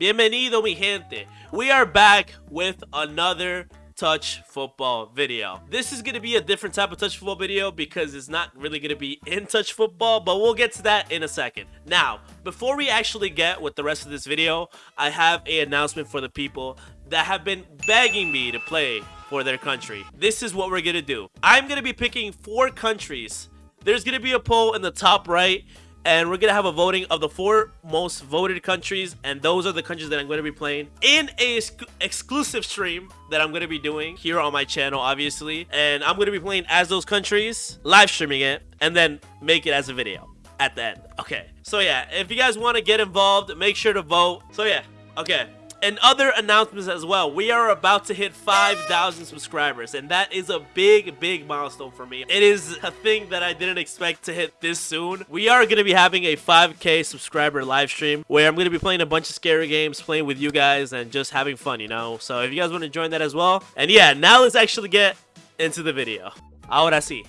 Bienvenido mi gente. We are back with another touch football video. This is going to be a different type of touch football video because it's not really going to be in touch football, but we'll get to that in a second. Now, before we actually get with the rest of this video, I have a announcement for the people that have been begging me to play for their country. This is what we're going to do. I'm going to be picking four countries. There's going to be a poll in the top right and we're gonna have a voting of the four most voted countries and those are the countries that i'm going to be playing in a ex exclusive stream that i'm going to be doing here on my channel obviously. And i'm going to be playing as those countries live streaming it and then make it as a video at the end. Okay. So yeah if you guys want to get involved make sure to vote. So yeah. Okay and other announcements as well. We are about to hit 5,000 subscribers, and that is a big, big milestone for me. It is a thing that I didn't expect to hit this soon. We are going to be having a 5k subscriber live stream where I'm going to be playing a bunch of scary games, playing with you guys, and just having fun, you know? So if you guys want to join that as well. And yeah, now let's actually get into the video. Ahora sí.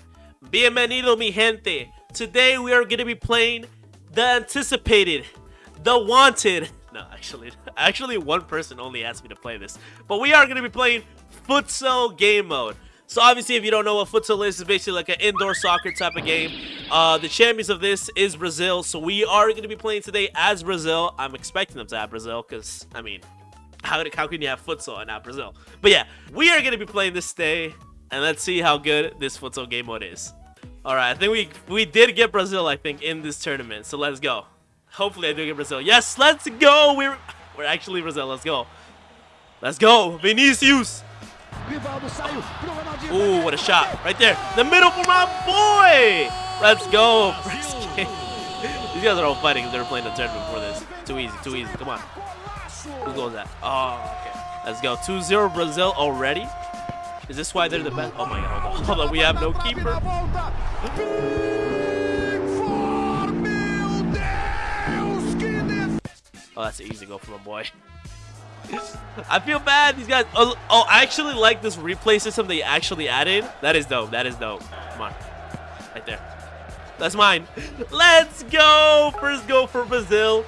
Bienvenido, mi gente. Today we are going to be playing the anticipated, the wanted, no, actually, actually one person only asked me to play this. But we are going to be playing futsal game mode. So obviously, if you don't know what futsal is, it's basically like an indoor soccer type of game. Uh, the champions of this is Brazil, so we are going to be playing today as Brazil. I'm expecting them to have Brazil, because, I mean, how, how can you have futsal and not Brazil? But yeah, we are going to be playing this day, and let's see how good this futsal game mode is. All right, I think we we did get Brazil, I think, in this tournament, so let's go. Hopefully I do get Brazil. Yes, let's go. We're we're actually Brazil. Let's go. Let's go. Vinicius. Ooh, what a shot. Right there. The middle for my boy. Let's go. These guys are all fighting. They were playing the tournament before this. Too easy. Too easy. Come on. Who goes that? Oh, okay. Let's go. 2-0 Brazil already. Is this why they're the best? Oh my god. Hold on. Hold on. We have no keeper. Oh, that's an easy go for my boy. I feel bad. These guys. Oh, oh, I actually like this replay system they actually added. That is dope. That is dope. Come on. Right there. That's mine. Let's go. First go for Brazil.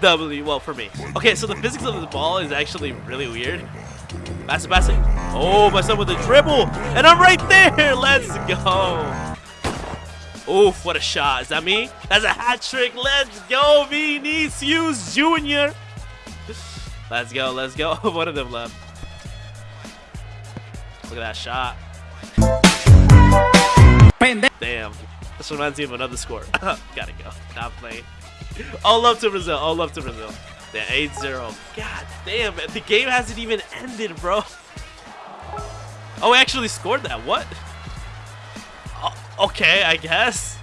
W. Well, for me. Okay, so the physics of the ball is actually really weird. Pass it, pass it. Oh, my son with a dribble. And I'm right there. Let's go. Oof, what a shot. Is that me? That's a hat trick. Let's go, Vinicius Jr. Let's go, let's go. One of them left. Look at that shot. Damn. This reminds me of another score. Gotta go. Not playing. All love to Brazil. All love to Brazil. Yeah, 8-0. God damn, it! the game hasn't even ended, bro. Oh, we actually scored that. What? Okay, I guess.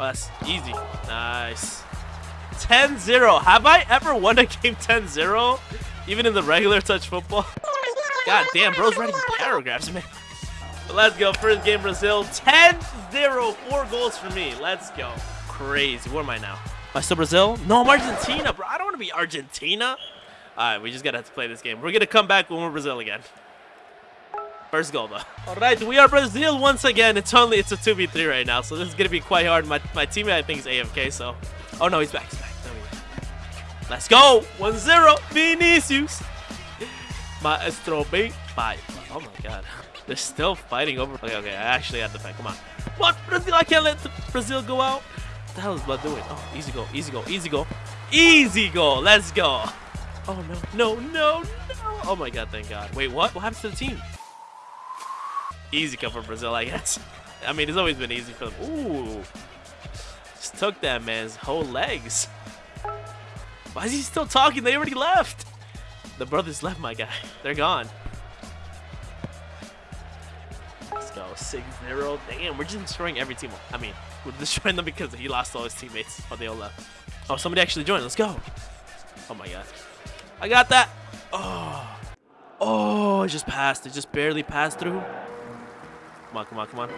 Oh, that's easy. Nice. 10-0. Have I ever won a game 10-0? Even in the regular touch football? God damn, bro's writing paragraphs, man. But let's go. First game, Brazil. 10-0. Four goals for me. Let's go. Crazy. Where am I now? Am I still Brazil? No, I'm Argentina, bro. I don't want to be Argentina. All right, we just got to play this game. We're going to come back when we're Brazil again. First goal, though. All right, we are Brazil once again. It's only it's a 2v3 right now, so this is to be quite hard. My, my teammate, I think, is AFK, so... Oh, no, he's back. He's back. Let's go. 1-0. Vinicius. Maestro B. Five. Oh, my God. They're still fighting over... Okay, okay, I actually had to fight. Come on. What? Brazil, I can't let Brazil go out. What the hell is Blood doing? Oh, easy go, easy go, easy go. Easy go. Let's go. Oh, no, no, no, no. Oh, my God, thank God. Wait, what? What happens to the team? Easy come for Brazil, I guess. I mean, it's always been easy for them. Ooh. Just took that man's whole legs. Why is he still talking? They already left. The brothers left, my guy. They're gone. Let's go. 6-0. Damn, we're just destroying every team. I mean, we're destroying them because he lost all his teammates. Oh, they all left. Oh, somebody actually joined. Let's go. Oh, my God. I got that. Oh. Oh, it just passed. It just barely passed through. Come on, come on, come on.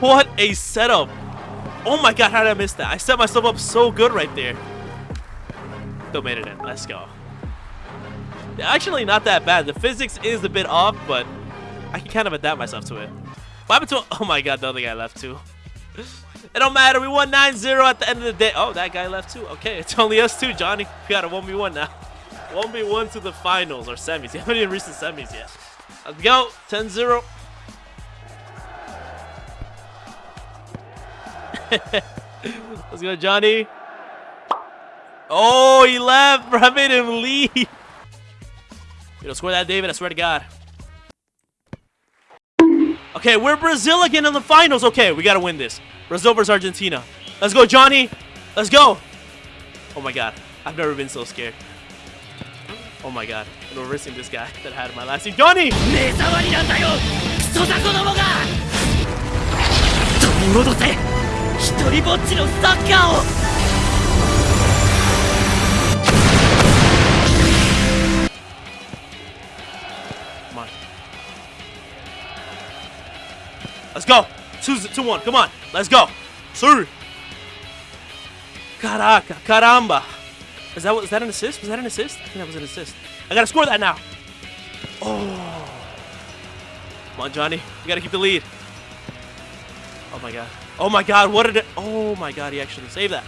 What a setup. Oh my god, how did I miss that? I set myself up so good right there. Still made it in. Let's go. Actually, not that bad. The physics is a bit off, but I can kind of adapt myself to it. What happened to... Oh my god, the other guy left too. It don't matter. We won 9-0 at the end of the day. Oh, that guy left too. Okay, it's only us two, Johnny. We got a 1v1 now. 1v1 to the finals or semis. You haven't even reached the semis yet. Let's go. 10-0. Let's go, Johnny. Oh, he left, bro. I made him leave. You know, score that, David. I swear to God. Okay, we're Brazil again in the finals. Okay, we gotta win this. Brazil versus Argentina. Let's go, Johnny. Let's go. Oh my God, I've never been so scared. Oh my god, we're risking this guy that I had in my last team. Come on. Let's go! 2-1, two, two, come on, let's go! Sir! Caraca, caramba! Is that, is that an assist? Was that an assist? I think that was an assist. I gotta score that now. Oh. Come on, Johnny. You gotta keep the lead. Oh my god. Oh my god. What did it? Oh my god. He actually saved that.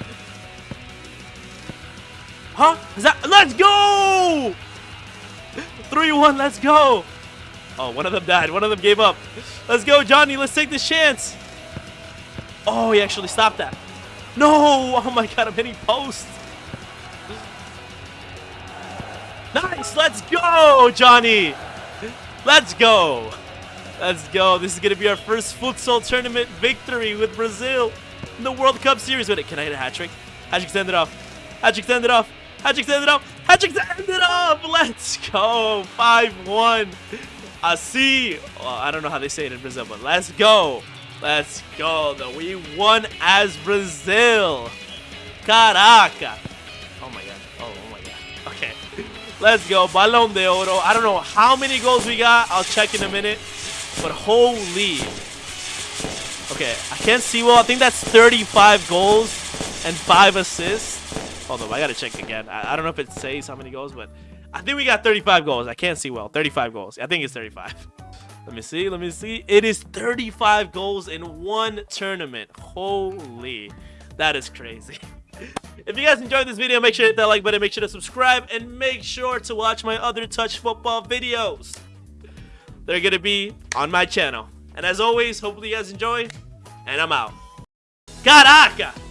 Huh? Is that? Let's go! 3-1. Let's go. Oh, one of them died. One of them gave up. Let's go, Johnny. Let's take this chance. Oh, he actually stopped that. No. Oh my god. I'm hitting post. Nice. Let's go, Johnny. Let's go. Let's go. This is going to be our first futsal tournament victory with Brazil in the World Cup Series. Wait, can I hit a hat trick? How'd you extend it off? How'd you extend it off? How'd you extend it off? How'd you extend it off? Let's go. 5-1. Asi. Well, I don't know how they say it in Brazil, but let's go. Let's go. Though we won as Brazil. Caraca. Let's go. Balón de Oro. I don't know how many goals we got. I'll check in a minute. But holy. Okay, I can't see well. I think that's 35 goals and 5 assists. Hold on, I gotta check again. I, I don't know if it says how many goals, but I think we got 35 goals. I can't see well. 35 goals. I think it's 35. Let me see. Let me see. It is 35 goals in one tournament. Holy. That is crazy. If you guys enjoyed this video, make sure to hit that like button, make sure to subscribe, and make sure to watch my other touch football videos. They're gonna be on my channel. And as always, hopefully you guys enjoy, and I'm out. Caraca!